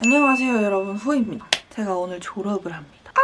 안녕하세요 여러분. 후입니다. 제가 오늘 졸업을 합니다. 아!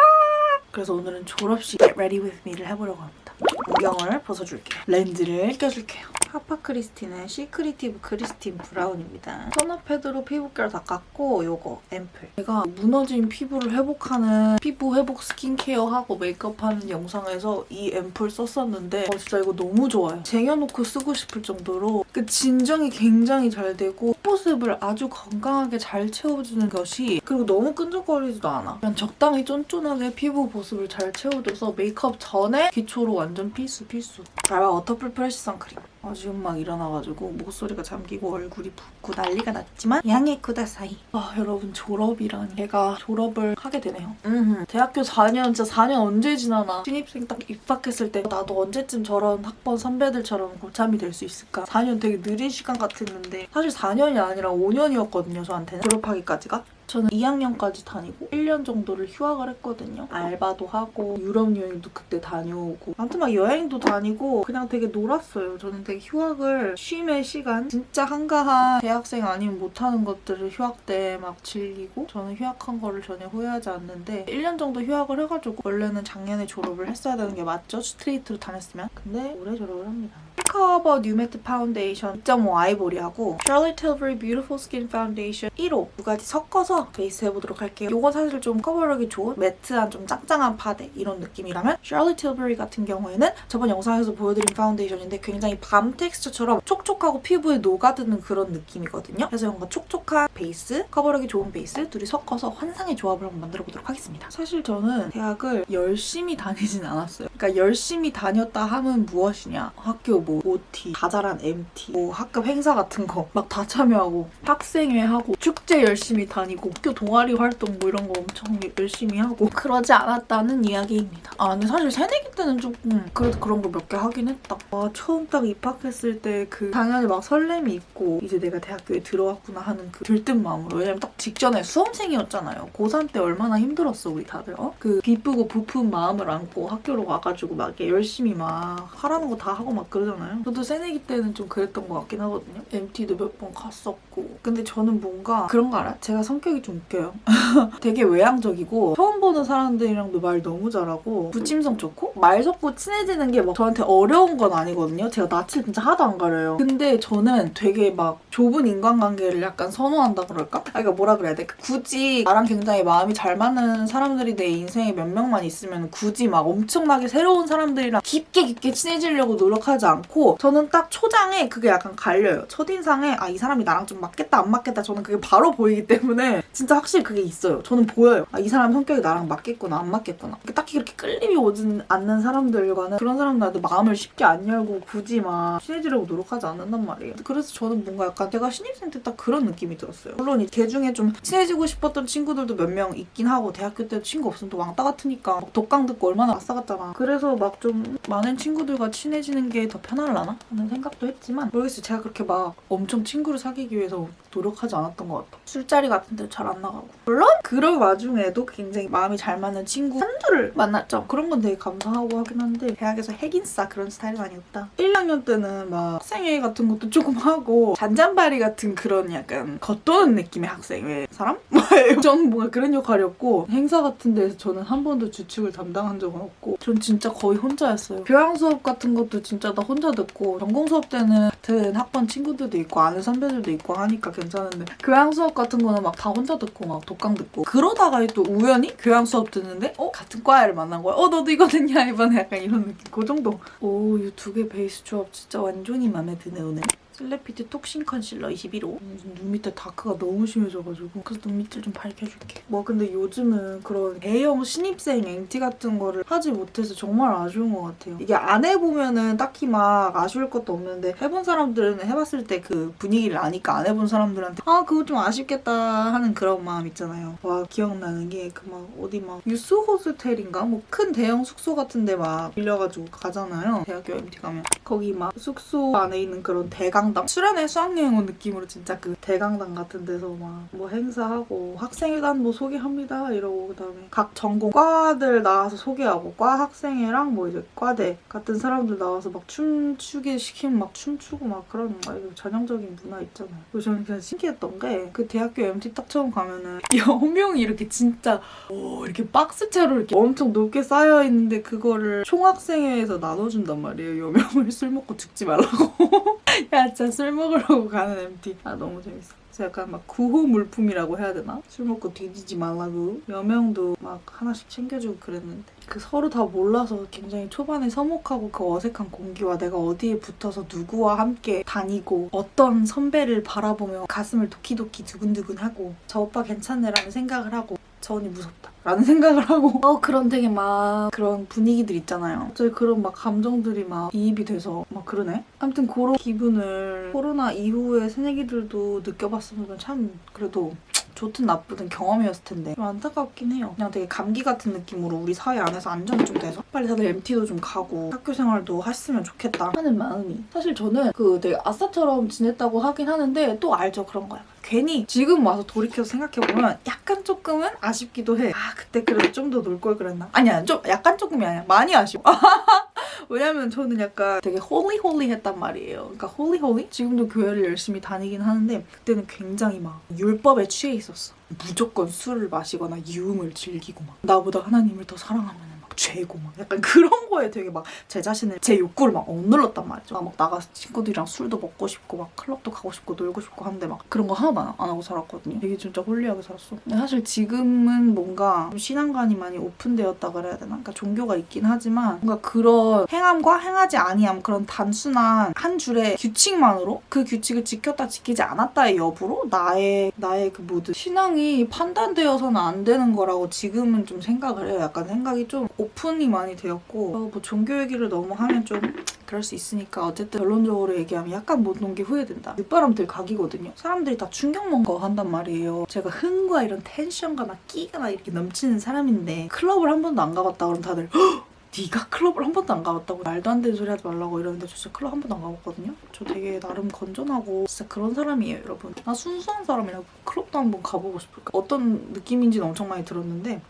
그래서 오늘은 졸업식 Get Ready With Me를 해보려고 합니다 안경을 벗어줄게요. 렌즈를 껴줄게요. 하파 크리스틴의 시크리티브 크리스틴 브라운입니다. 토너 패드로 피부결 다 닦고 요거 앰플. 제가 무너진 피부를 회복하는 피부 회복 스킨케어하고 메이크업하는 영상에서 이 앰플 썼었는데 어, 진짜 이거 너무 좋아요. 쟁여놓고 쓰고 싶을 정도로 그 진정이 굉장히 잘 되고 보습을 아주 건강하게 잘 채워주는 것이 그리고 너무 끈적거리지도 않아. 그냥 적당히 쫀쫀하게 피부 보습을 잘 채워줘서 메이크업 전에 기초로 완전 필수 필수. 달바 워터풀 프레쉬 선크림. 아, 지금 막 일어나가지고 목소리가 잠기고 얼굴이 붓고 난리가 났지만 양해 쿠다사이. 아 여러분 졸업이라니 제가 졸업을 하게 되네요. 음흠. 대학교 4년 진짜 4년 언제 지나나. 신입생 딱 입학했을 때 나도 언제쯤 저런 학번 선배들처럼 고참이 될 수 있을까? 4년 되게 느린 시간 같았는데 사실 4년이 아니라 5년이었거든요 저한테는. 졸업하기까지가 저는 2학년까지 다니고 1년 정도를 휴학을 했거든요. 알바도 하고 유럽 여행도 그때 다녀오고 아무튼 막 여행도 다니고 그냥 되게 놀았어요. 저는 되게 휴학을 쉼의 시간 진짜 한가한 대학생 아니면 못하는 것들을 휴학 때 막 즐기고 저는 휴학한 거를 전혀 후회하지 않는데 1년 정도 휴학을 해가지고 원래는 작년에 졸업을 했어야 되는 게 맞죠? 스트레이트로 다녔으면 근데 올해 졸업을 합니다. 커버 뉴매트 파운데이션 2.5 아이보리하고 Charlotte Tilbury Beautiful Skin Foundation 1호 두 가지 섞어서 베이스 해보도록 할게요. 이건 사실 좀 커버력이 좋은 매트한 좀 짱짱한 파데 이런 느낌이라면 Charlotte Tilbury 같은 경우에는 저번 영상에서 보여드린 파운데이션인데 굉장히 balm texture처럼 촉촉하고 피부에 녹아드는 그런 느낌이거든요. 그래서 뭔가 촉촉한 베이스, 커버력이 좋은 베이스 둘이 섞어서 환상의 조합을 한번 만들어보도록 하겠습니다. 사실 저는 대학을 열심히 다니진 않았어요. 그러니까 열심히 다녔다 하면 무엇이냐 학교 뭐 OT, 자잘한 MT, 뭐 학급 행사 같은 거 막 다 참여하고 학생회 하고 축제 열심히 다니고 학교 동아리 활동 뭐 이런 거 엄청 열심히 하고 그러지 않았다는 이야기입니다. 아 근데 사실 새내기 때는 조금 그래도 그런 거몇개 하긴 했다. 와 처음 딱 입학했을 때 그 당연히 막 설렘이 있고 이제 내가 대학교에 들어왔구나 하는 그 들뜬 마음으로 왜냐면 딱 직전에 수험생이었잖아요. 고3 때 얼마나 힘들었어 우리 다들 어? 그 기쁘고 부푼 마음을 안고 학교로 와가지고 막 열심히 막 하라는 거 다 하고 막 그러잖아 요. 저도 새내기 때는 좀 그랬던 것 같긴 하거든요. MT도 몇 번 갔었고. 근데 저는 뭔가 그런 거 알아? 제가 성격이 좀 웃겨요. 되게 외향적이고 처음 보는 사람들이랑도 말 너무 잘하고 부침성 좋고 말 섞고 친해지는 게 막 저한테 어려운 건 아니거든요. 제가 낯을 진짜 하나도 안 가려요. 근데 저는 되게 막 좁은 인간관계를 약간 선호한다 그럴까? 아, 그러니까 뭐라 그래야 돼? 굳이 나랑 굉장히 마음이 잘 맞는 사람들이 내 인생에 몇 명만 있으면 굳이 막 엄청나게 새로운 사람들이랑 깊게 깊게 친해지려고 노력하지 않고 저는 딱 초장에 그게 약간 갈려요. 첫인상에 아 이 사람이 나랑 좀 맞겠다 안 맞겠다 저는 그게 바로 보이기 때문에 진짜 확실히 그게 있어요. 저는 보여요. 아 이 사람 성격이 나랑 맞겠구나 안 맞겠구나. 딱히 그렇게 끌림이 오진 않는 사람들과는 그런 사람들한테 마음을 쉽게 안 열고 굳이 막 친해지려고 노력하지 않는단 말이에요. 그래서 저는 뭔가 약간 제가 신입생 때 딱 그런 느낌이 들었어요. 물론 이개 중에 좀 친해지고 싶었던 친구들도 몇 명 있긴 하고 대학교 때 친구 없으면 또 왕따 같으니까 막 독강 듣고 얼마나 아싸갔잖아. 그래서 막 좀 많은 친구들과 친해지는 게 더 편 할라나 하는 생각도 했지만 모르겠어요. 제가 그렇게 막 엄청 친구를 사귀기 위해서 노력하지 않았던 것 같아. 술자리 같은 데잘안 나가고. 물론 그런 와중에도 굉장히 마음이 잘 맞는 친구 한두를 만났죠. 그런 건 되게 감사하고 하긴 한데 대학에서 핵인싸 그런 스타일은 아니었다. 1학년 때는 막 학생회의 같은 것도 조금 하고 잔잔바리 같은 그런 약간 겉도는 느낌의 학생회 사람? 저는 뭔가 그런 역할이었고 행사 같은 데서 저는 한 번도 주축을 담당한 적은 없고 전 진짜 거의 혼자였어요. 교양 수업 같은 것도 진짜 다 혼자 듣고 전공 수업 때는 같은 학번 친구들도 있고 아는 선배들도 있고 하니까 괜찮은데 교양 수업 같은 거는 막 다 혼자 듣고 막 독강 듣고 그러다가 또 우연히 교양 수업 듣는데 어? 같은 과를 만난 거야. 어 너도 이거 듣냐 이번에 약간 이런 느낌 그 정도. 오 이 두 개 베이스 조합 진짜 완전히 마음에 드네 오늘. 슬래피트 톡신 컨실러 21호. 눈 밑에 다크가 너무 심해져가지고. 그래서 눈 밑을 좀 밝혀줄게. 뭐 근데 요즘은 그런 대형 신입생 MT 같은 거를 하지 못해서 정말 아쉬운 것 같아요. 이게 안 해보면은 딱히 막 아쉬울 것도 없는데 해본 사람들은 해봤을 때 그 분위기를 아니까 안 해본 사람들한테 아 그거 좀 아쉽겠다 하는 그런 마음 있잖아요. 와 기억나는 게 그 막 어디 막 유스 호스텔인가? 뭐 큰 대형 숙소 같은 데 막 빌려가지고 가잖아요. 대학교 MT 가면. 거기 막 숙소 안에 있는 그런 대강 대강당? 수련회 수학여행 온 느낌으로 진짜 그 대강당 같은 데서 막 뭐 행사하고 학생회단 뭐 소개합니다 이러고 그다음에 각 전공 과들 나와서 소개하고 과 학생회랑 뭐 이제 과대 같은 사람들 나와서 막 춤추게 시키면 막 춤추고 막 거야 이거 전형적인 문화 있잖아요. 그래서 저는 그냥 신기했던 게 그 대학교 MT 딱 처음 가면은 여명이 이렇게 진짜 오 이렇게 박스채로 이렇게 엄청 높게 쌓여 있는데 그거를 총학생회에서 나눠준단 말이에요. 여명을 술 먹고 죽지 말라고 야 진짜 술 먹으려고 가는 MT 아 너무 재밌어. 약간 막 구호 물품이라고 해야 되나? 술 먹고 뒤지지 말라고 여명도 막 하나씩 챙겨주고 그랬는데. 그 서로 다 몰라서 굉장히 초반에 서먹하고 그 어색한 공기와 내가 어디에 붙어서 누구와 함께 다니고 어떤 선배를 바라보며 가슴을 도키도키 두근두근하고 저 오빠 괜찮네라는 생각을 하고 저 언니 무섭다. 라는 생각을 하고. 어 그런 되게 막 그런 분위기들 있잖아요. 저희 그런 막 감정들이 막 이입이 돼서 막 그러네. 아무튼 그런 기분을 코로나 이후에 새내기들도 느껴봤으면 참 그래도 좋든 나쁘든 경험이었을 텐데. 좀 안타깝긴 해요. 그냥 되게 감기 같은 느낌으로 우리 사회 안에서 안정이 좀 돼서 빨리 다들 MT도 좀 가고 학교 생활도 했으면 좋겠다 하는 마음이. 사실 저는 그 되게 아싸처럼 지냈다고 하긴 하는데 또 알죠 그런 거야. 괜히 지금 와서 돌이켜서 생각해보면 약간 조금은 아쉽기도 해. 아 그때 그래도 좀 더 놀 걸 그랬나? 아니야 좀 약간 조금이 아니야 많이 아쉬워. 왜냐면 저는 약간 되게 holy holy 했단 말이에요. 그러니까 holy holy? 지금도 교회를 열심히 다니긴 하는데 그때는 굉장히 막 율법에 취해 있었어. 무조건 술을 마시거나 유흥을 즐기고 막 나보다 하나님을 더 사랑하면 막 죄고 막 약간 그런 거에 되게 막 제 자신을 제 욕구를 막 억눌렀단 말이죠. 막 나가서 친구들이랑 술도 먹고 싶고 막 클럽도 가고 싶고 놀고 싶고 하는데 막 그런 거 하나도 안, 안 하고 살았거든요. 되게 진짜 홀리하게 살았어. 근데 사실 지금은 뭔가 좀 신앙관이 많이 오픈되었다 그래야 되나? 그러니까 종교가 있긴 하지만 뭔가 그런 행함과 행하지 아니함 그런 단순한 한 줄의 규칙만으로 그 규칙을 지켰다 지키지 않았다의 여부로 나의 나의 그 모든 신앙이 판단되어서는 안 되는 거라고 지금은 좀 생각을 해요. 약간 생각이 좀 오픈이 많이 되었고 어, 뭐 종교 얘기를 너무 하면 좀 그럴 수 있으니까 어쨌든 결론적으로 얘기하면 약간 못논게 후회된다. 늦바람 들 각이거든요. 사람들이 다 충격 먹은 거 한단 말이에요. 제가 흥과 이런 텐션과 막 끼가 막 이렇게 넘치는 사람인데 클럽을 한 번도 안 가봤다 그러면 다들 "헉! 네가 클럽을 한 번도 안 가봤다고 말도 안 되는 소리 하지 말라고 이러는데 저 진짜 클럽 한 번도 안 가봤거든요. 저 되게 나름 건전하고 진짜 그런 사람이에요, 여러분. 나 순수한 사람이라고 클럽도 한 번 가보고 싶을까? 어떤 느낌인지는 엄청 많이 들었는데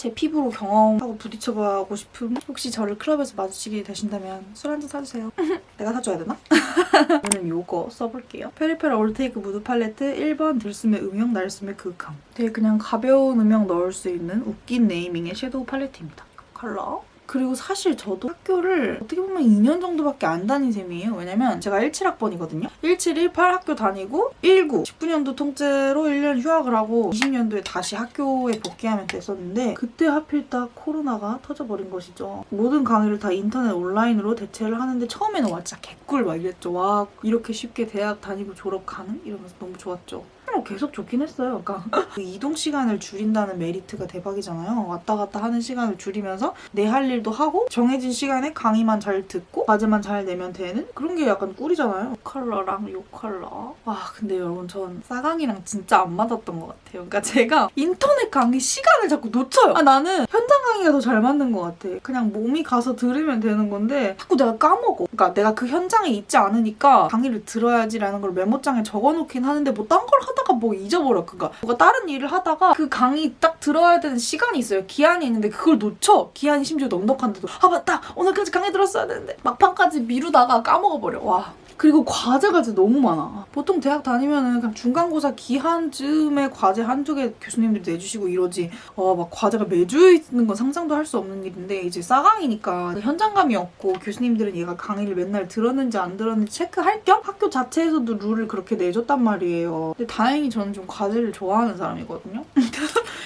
제 피부로 경험하고 부딪혀보고 싶음 혹시 저를 클럽에서 마주치게 되신다면 술 한잔 사주세요. 내가 사줘야 되나? 저는 요거 써볼게요. 페리페라 올테이크 무드 팔레트 1번 들숨의 음영, 날숨의 그윽함. 되게 그냥 가벼운 음영 넣을 수 있는 웃긴 naming의 섀도우 팔레트입니다. 컬러. 그리고 사실 저도 학교를 어떻게 보면 2년 정도밖에 안 다닌 셈이에요. 왜냐면 제가 17학번이거든요. 17, 18 학교 다니고 19, 19년도 통째로 1년 휴학을 하고 20년도에 다시 학교에 복귀하면 됐었는데 그때 하필 딱 코로나가 터져버린 것이죠. 모든 강의를 다 인터넷 온라인으로 대체를 하는데 처음에는 와 진짜 개꿀 막 이랬죠. 와 이렇게 쉽게 대학 다니고 졸업 가능? 이러면서 너무 좋았죠. 뭐 계속 좋긴 했어요. 그러니까 그 이동 시간을 줄인다는 메리트가 대박이잖아요. 왔다 갔다 하는 시간을 줄이면서 내 할 일도 하고 정해진 시간에 강의만 잘 듣고 과제만 잘 내면 되는 그런 게 약간 꿀이잖아요. 이 컬러랑 이 컬러. 와 근데 여러분 전 싸강이랑 진짜 안 맞았던 것 같아요. 그러니까 제가 인터넷 강의 시간을 자꾸 놓쳐요. 아 나는 현장 강의가 더 잘 맞는 것 같아. 그냥 몸이 가서 들으면 되는 건데 자꾸 내가 까먹어. 그러니까 내가 그 현장에 있지 않으니까 강의를 들어야지라는 걸 메모장에 적어놓긴 하는데 뭐 딴 걸 하다가 뭐 잊어버려. 그러니까 뭔가 다른 일을 하다가 그 강의 딱 들어야 되는 시간이 있어요. 기한이 있는데 그걸 놓쳐. 기한이 심지어 넉넉한데도 아 맞다 오늘까지 강의 들었어야 되는데 막판까지 미루다가 까먹어버려. 와. 그리고 과제가 진짜 너무 많아. 보통 대학 다니면은 그냥 중간고사 기한쯤에 과제 한두 개 교수님들이 내주시고 이러지. 어, 막 과제가 매주 있는 건 상상도 할 수 없는 일인데 이제 싸강이니까 현장감이 없고 교수님들은 얘가 강의를 맨날 들었는지 안 들었는지 체크할 겸 학교 자체에서도 룰을 그렇게 내줬단 말이에요. 근데 다행히 저는 좀 과제를 좋아하는 사람이거든요.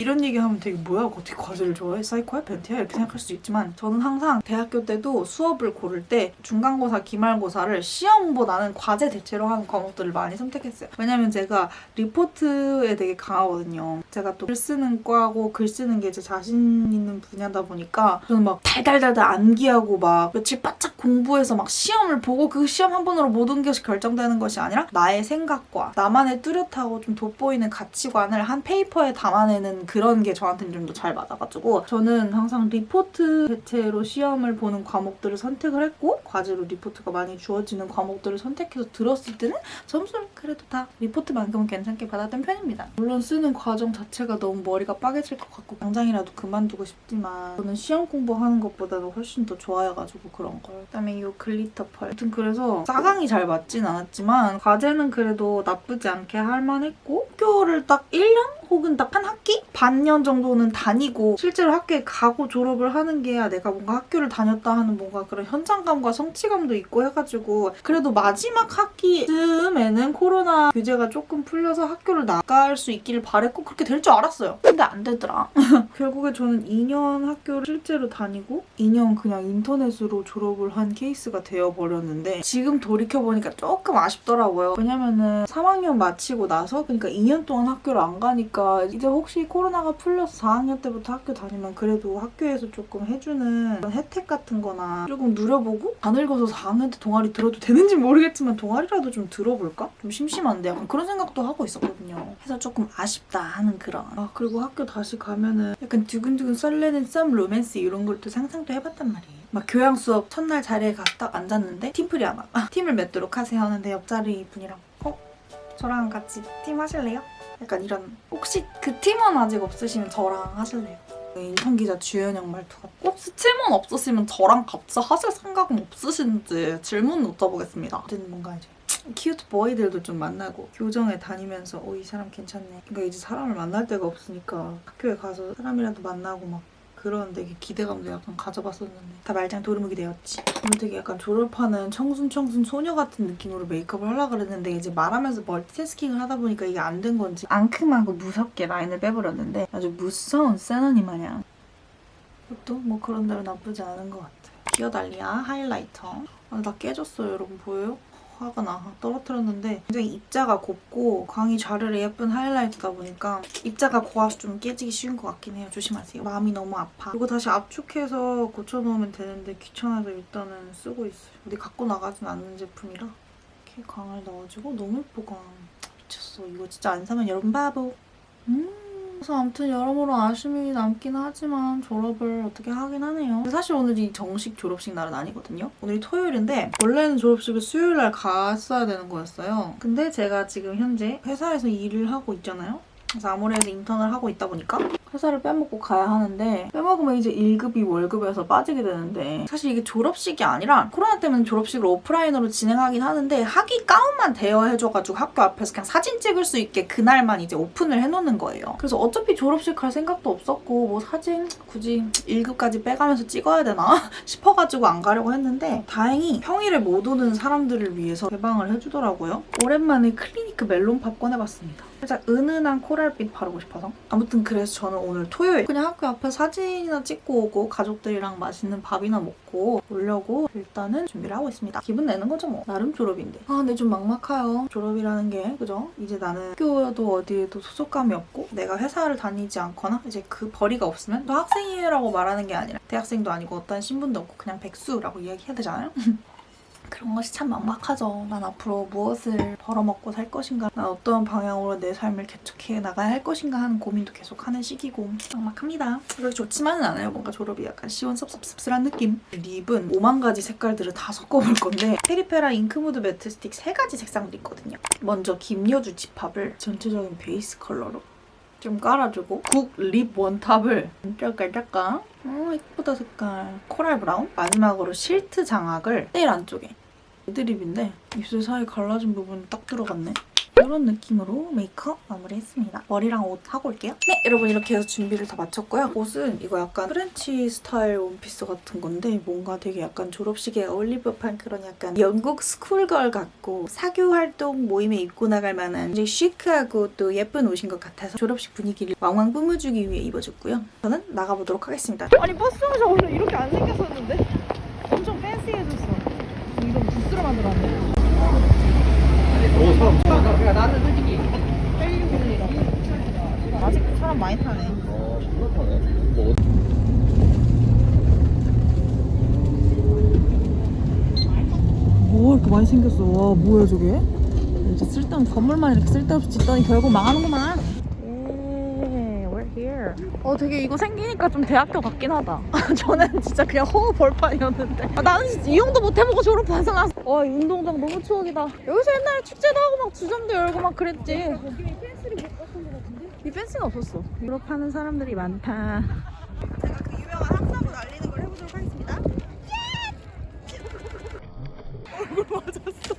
이런 얘기하면 되게 뭐야 어떻게 과제를 좋아해? 사이코야? 벤티야? 이렇게 생각할 수도 있지만 저는 항상 대학교 때도 수업을 고를 때 중간고사, 기말고사를 시험보다는 과제 대체로 하는 과목들을 많이 선택했어요. 왜냐면 제가 리포트에 되게 강하거든요. 제가 또 글 쓰는 과고 글 쓰는 게 제 자신 있는 분야다 보니까 저는 막 달달달달 암기하고 막 며칠 바짝 공부해서 막 시험을 보고 그 시험 한 번으로 모든 것이 결정되는 것이 아니라 나의 생각과 나만의 뚜렷하고 좀 돋보이는 가치관을 한 페이퍼에 담아내는 그 그런 게 저한테는 좀 더 잘 맞아가지고 저는 항상 리포트 대체로 시험을 보는 과목들을 선택을 했고 과제로 리포트가 많이 주어지는 과목들을 선택해서 들었을 때는 점수를 그래도 다 리포트만큼은 괜찮게 받았던 편입니다. 물론 쓰는 과정 자체가 너무 머리가 빠개질 것 같고 당장이라도 그만두고 싶지만 저는 시험 공부하는 것보다도 훨씬 더 좋아해가지고 그런 걸. 그다음에 이 glitter pearl. 아무튼 그래서 싸강이 잘 맞진 않았지만 과제는 그래도 나쁘지 않게 할만했고 학교를 딱 1년 혹은 딱 한 학기? 반년 정도는 다니고 실제로 학교에 가고 졸업을 하는 게야 내가 뭔가 학교를 다녔다 하는 뭔가 그런 현장감과 성취감도 있고 해가지고 그래도 마지막 학기쯤에는 코로나 규제가 조금 풀려서 학교를 나갈 수 있기를 바랬고 그렇게 될 줄 알았어요. 근데 안 되더라. 결국에 저는 2년 학교를 실제로 다니고 2년 그냥 인터넷으로 졸업을 한 케이스가 되어버렸는데 지금 돌이켜보니까 조금 아쉽더라고요. 왜냐면은 3학년 마치고 나서 그러니까 2년 동안 학교를 안 가니까 이제 혹시 코로나가 풀려서 4학년 때부터 학교 다니면 그래도 학교에서 조금 해주는 혜택 같은 거나 조금 누려보고 안 읽어서 4학년 때 동아리 들어도 되는지 모르겠지만 동아리라도 좀 들어볼까? 좀 심심한데 약간 그런 생각도 하고 있었거든요. 해서 조금 아쉽다 하는 그런 아 그리고 학교 다시 가면은 약간 두근두근 설레는 썸 로맨스 이런 걸 또 상상도 해봤단 말이에요. 막 교양 수업 첫날 자리에 가서 딱 앉았는데 팀플이 하나 아, 팀을 맺도록 하세요 하는데 옆자리 분이랑 어? 저랑 같이 팀 하실래요? 약간 이런 혹시 그 팀원 아직 없으시면 저랑 하실래요? 인턴 기자 주연영 말투가 혹시 팀원 없으시면 저랑 같이 하실 생각은 없으신지 질문 여쭤보겠습니다. 어쨌든 뭔가 이제 cute boy들도 좀 만나고 교정에 다니면서 어 이 사람 괜찮네. 그러니까 이제 사람을 만날 데가 없으니까 학교에 가서 사람이라도 만나고 막 그런 되게 기대감도 약간 가져봤었는데 다 말짱 도루묵이 되었지. 오늘 되게 약간 졸업하는 청순청순 소녀 같은 느낌으로 메이크업을 하려고 그랬는데 이제 말하면서 multitasking을 하다 보니까 이게 안 된 건지 앙큼하고 무섭게 라인을 빼버렸는데 아주 무서운 센 언니 마냥 그것도 뭐 그런 대로 나쁘지 않은 것 같아요. 기어달리아 하이라이터. 아, 나 깨졌어요 여러분 보여요? 화가 나 떨어뜨렸는데 굉장히 입자가 곱고 광이 좌르르 예쁜 하이라이트다 보니까 입자가 고와서 좀 깨지기 쉬운 것 같긴 해요. 조심하세요. 마음이 너무 아파. 이거 다시 압축해서 고쳐놓으면 되는데 귀찮아서 일단은 쓰고 있어요. 어디 갖고 나가진 않는 제품이라 이렇게 광을 넣어주고 너무 예뻐 광. 미쳤어. 이거 진짜 안 사면 여러분 바보. 음. 그래서 아무튼 여러모로 아쉬움이 남긴 하지만 졸업을 어떻게 하긴 하네요. 사실 오늘이 정식 졸업식 날은 아니거든요. 오늘이 토요일인데 원래는 졸업식을 수요일 날 갔어야 되는 거였어요. 근데 제가 지금 현재 회사에서 일을 하고 있잖아요. 그래서 아무래도 인턴을 하고 있다 보니까 회사를 빼먹고 가야 하는데 빼먹으면 이제 1급이 월급에서 빠지게 되는데 사실 이게 졸업식이 아니라 코로나 때문에 졸업식을 오프라인으로 진행하긴 하는데 학위 가운만 대여해줘가지고 학교 앞에서 그냥 사진 찍을 수 있게 그날만 이제 오픈을 해놓는 거예요. 그래서 어차피 졸업식 갈 생각도 없었고 뭐 사진 굳이 1급까지 빼가면서 찍어야 되나 싶어가지고 안 가려고 했는데 다행히 평일에 못 오는 사람들을 위해서 개방을 해주더라고요. 오랜만에 클리니크 멜론팝 꺼내봤습니다. 살짝 은은한 코랄빛 바르고 싶어서 아무튼 그래서 저는 오늘 토요일 그냥 학교 앞에 사진이나 찍고 오고 가족들이랑 맛있는 밥이나 먹고 오려고 일단은 준비를 하고 있습니다. 기분 내는 거죠 뭐. 나름 졸업인데. 아 근데 좀 막막해요. 졸업이라는 게 그죠? 이제 나는 학교도 어디에도 소속감이 없고 내가 회사를 다니지 않거나 이제 그 벌이가 없으면 또 학생이라고 말하는 게 아니라 대학생도 아니고 어떤 신분도 없고 그냥 백수라고 이야기해야 되잖아요? 그런 것이 참 막막하죠. 난 앞으로 무엇을 벌어먹고 살 것인가, 난 어떤 방향으로 내 삶을 개척해 나가야 할 것인가 하는 고민도 계속 하는 시기고 막막합니다. 그렇게 좋지만은 않아요. 뭔가 졸업이 약간 시원섭섭씁쓸한 느낌. lip은 5만 가지 색깔들을 다 섞어볼 건데 페리페라 잉크무드 매트 스틱 3가지 색상도 있거든요. 먼저 김여주 집합을 전체적인 베이스 컬러로 좀 깔아주고. 국립 원탑을. 짤깔짤깔 어 예쁘다 색깔. coral brown? 마지막으로 실트 장악을. 제일 안쪽에. red lip인데 입술 사이 갈라진 부분이 딱 들어갔네 이런 느낌으로 메이크업 마무리했습니다. 머리랑 옷 하고 올게요. 네, 여러분 이렇게 해서 준비를 다 마쳤고요. 옷은 이거 약간 French 스타일 원피스 같은 건데 뭔가 되게 약간 졸업식에 어울릴 법한 그런 약간 영국 school girl 같고 사교 활동 모임에 입고 나갈 만한 굉장히 시크하고 또 예쁜 옷인 것 같아서 졸업식 분위기를 왕왕 뿜어주기 위해 입어줬고요. 저는 나가보도록 하겠습니다. 아니 버스 정차 원래 이렇게 안 생겼었는데 엄청 팬시해졌어 이런 부스로 만들었네 그러니까 나는 솔직히 아직 사람 많이 타네 뭐 이렇게 많이 생겼어 와 뭐야 저게 이제 쓸데없는 건물만 이렇게 쓸데없이 짓더니 결국 망하는구만 예, we're here. 어 되게 이거 생기니까 좀 대학교 같긴 하다. 전에는 진짜 그냥 허허 벌판이었는데. 아, 나는 진짜 이용도 못 해보고 졸업해서 나서. 와, 이 운동장 너무 추억이다. 여기서 옛날에 축제도 하고 막 주점도 열고 막 그랬지. 거기 펜스를 못 갔던 것 같은데? 이 펜스가 없었어. 졸업하는 사람들이 많다. 제가 그 유명한 학사부 날리는 걸 해보도록 하겠습니다. 얼굴 맞았어.